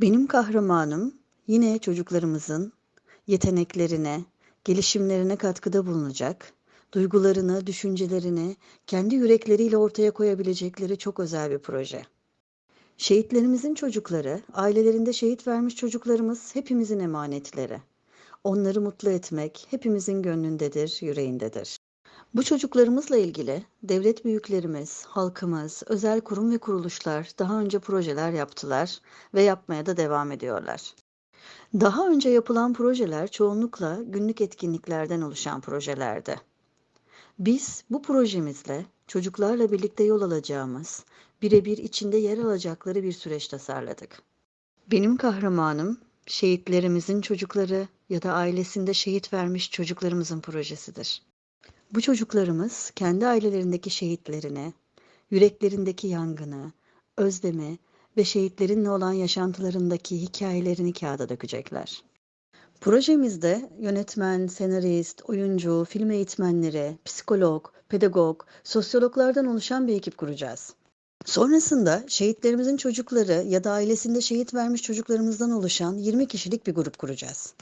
Benim kahramanım yine çocuklarımızın yeteneklerine, gelişimlerine katkıda bulunacak, duygularını, düşüncelerini kendi yürekleriyle ortaya koyabilecekleri çok özel bir proje. Şehitlerimizin çocukları, ailelerinde şehit vermiş çocuklarımız hepimizin emanetleri. Onları mutlu etmek hepimizin gönlündedir, yüreğindedir. Bu çocuklarımızla ilgili devlet büyüklerimiz, halkımız, özel kurum ve kuruluşlar daha önce projeler yaptılar ve yapmaya da devam ediyorlar. Daha önce yapılan projeler çoğunlukla günlük etkinliklerden oluşan projelerdi. Biz bu projemizle çocuklarla birlikte yol alacağımız, birebir içinde yer alacakları bir süreç tasarladık. Benim kahramanım şehitlerimizin çocukları ya da ailesinde şehit vermiş çocuklarımızın projesidir. Bu çocuklarımız kendi ailelerindeki şehitlerini, yüreklerindeki yangını, özlemi ve şehitlerinle olan yaşantılarındaki hikayelerini kağıda dökecekler. Projemizde yönetmen, senarist, oyuncu, film eğitmenleri, psikolog, pedagog, sosyologlardan oluşan bir ekip kuracağız. Sonrasında şehitlerimizin çocukları ya da ailesinde şehit vermiş çocuklarımızdan oluşan 20 kişilik bir grup kuracağız.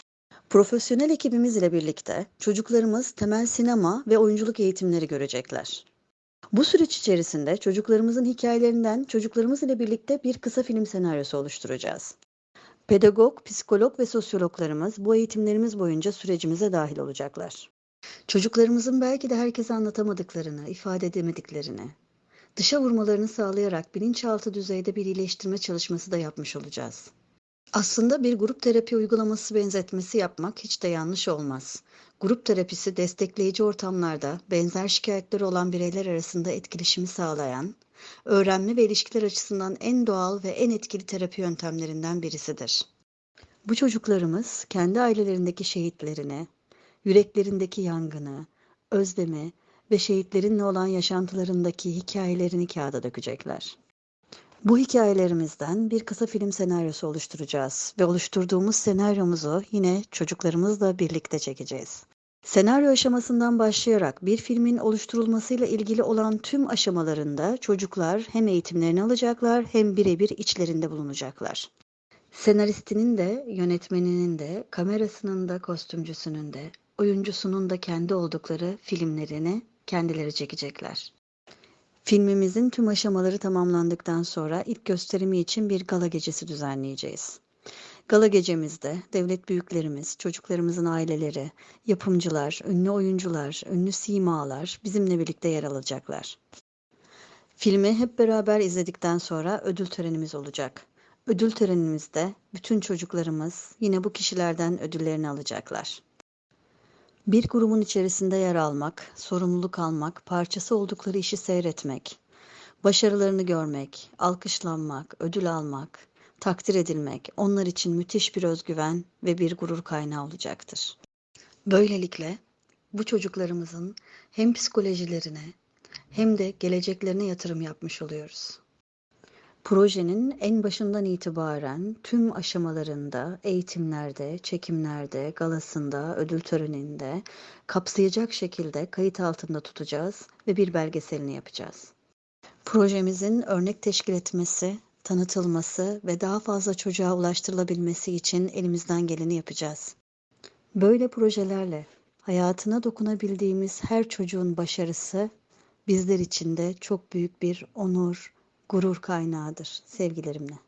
Profesyonel ekibimiz ile birlikte çocuklarımız temel sinema ve oyunculuk eğitimleri görecekler. Bu süreç içerisinde çocuklarımızın hikayelerinden çocuklarımız ile birlikte bir kısa film senaryosu oluşturacağız. Pedagog, psikolog ve sosyologlarımız bu eğitimlerimiz boyunca sürecimize dahil olacaklar. Çocuklarımızın belki de herkese anlatamadıklarını, ifade edemediklerini, dışa vurmalarını sağlayarak bilinçaltı düzeyde bir iyileştirme çalışması da yapmış olacağız. Aslında bir grup terapi uygulaması benzetmesi yapmak hiç de yanlış olmaz. Grup terapisi destekleyici ortamlarda benzer şikayetleri olan bireyler arasında etkileşimi sağlayan, öğrenme ve ilişkiler açısından en doğal ve en etkili terapi yöntemlerinden birisidir. Bu çocuklarımız kendi ailelerindeki şehitlerini, yüreklerindeki yangını, özlemi ve şehitlerinle olan yaşantılarındaki hikayelerini kağıda dökecekler. Bu hikayelerimizden bir kısa film senaryosu oluşturacağız ve oluşturduğumuz senaryomuzu yine çocuklarımızla birlikte çekeceğiz. Senaryo aşamasından başlayarak bir filmin oluşturulmasıyla ilgili olan tüm aşamalarında çocuklar hem eğitimlerini alacaklar hem birebir içlerinde bulunacaklar. Senaristinin de, yönetmeninin de, kamerasının da, kostümcüsünün de, oyuncusunun da kendi oldukları filmlerini kendileri çekecekler. Filmimizin tüm aşamaları tamamlandıktan sonra ilk gösterimi için bir gala gecesi düzenleyeceğiz. Gala gecemizde devlet büyüklerimiz, çocuklarımızın aileleri, yapımcılar, ünlü oyuncular, ünlü simalar bizimle birlikte yer alacaklar. Filmi hep beraber izledikten sonra ödül törenimiz olacak. Ödül törenimizde bütün çocuklarımız yine bu kişilerden ödüllerini alacaklar. Bir grubun içerisinde yer almak, sorumluluk almak, parçası oldukları işi seyretmek, başarılarını görmek, alkışlanmak, ödül almak, takdir edilmek onlar için müthiş bir özgüven ve bir gurur kaynağı olacaktır. Böylelikle bu çocuklarımızın hem psikolojilerine hem de geleceklerine yatırım yapmış oluyoruz. Projenin en başından itibaren tüm aşamalarında, eğitimlerde, çekimlerde, galasında, ödül töreninde kapsayacak şekilde kayıt altında tutacağız ve bir belgeselini yapacağız. Projemizin örnek teşkil etmesi, tanıtılması ve daha fazla çocuğa ulaştırılabilmesi için elimizden geleni yapacağız. Böyle projelerle hayatına dokunabildiğimiz her çocuğun başarısı bizler için de çok büyük bir onur, gurur kaynağıdır sevgilerimle.